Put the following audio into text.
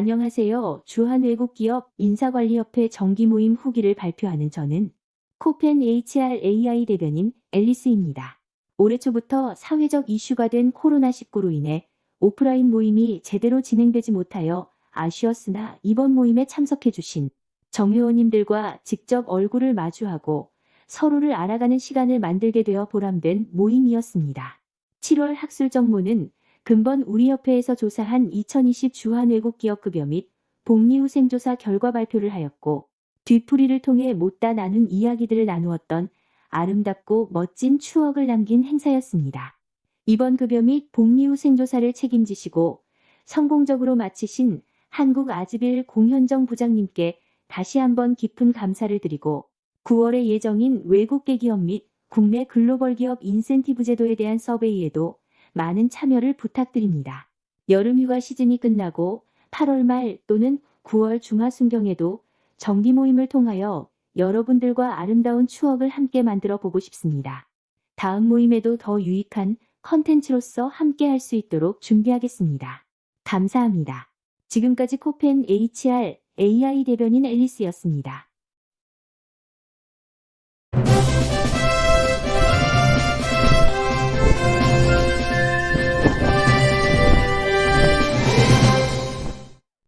안녕하세요. 주한 외국기업 인사관리협회 정기모임 후기를 발표하는 저는 코펜 HR AI 대변인 앨리스입니다. 올해 초부터 사회적 이슈가 된 코로나19로 인해 오프라인 모임이 제대로 진행되지 못하여 아쉬웠으나 이번 모임에 참석해주신 정회원님들과 직접 얼굴을 마주하고 서로를 알아가는 시간을 만들게 되어 보람된 모임이었습니다. 7월 학술 정모는 근본 우리협회에서 조사한 2020 주한 외국 기업 급여 및 복리후생조사 결과 발표를 하였고 뒤풀이를 통해 못다 나눈 이야기들을 나누었던 아름답고 멋진 추억을 남긴 행사였습니다. 이번 급여 및 복리후생조사를 책임지시고 성공적으로 마치신 한국 아즈빌 공현정 부장님께 다시 한번 깊은 감사를 드리고 9월에 예정인 외국계 기업 및 국내 글로벌 기업 인센티브 제도에 대한 서베이에도 많은 참여를 부탁드립니다. 여름휴가 시즌이 끝나고 8월 말 또는 9월 중하순경에도 정기 모임을 통하여 여러분들과 아름다운 추억을 함께 만들어 보고 싶습니다. 다음 모임에도 더 유익한 컨텐츠로서 함께 할 수 있도록 준비하겠습니다. 감사합니다. 지금까지 코펜 HR AI 대변인 앨리스였습니다.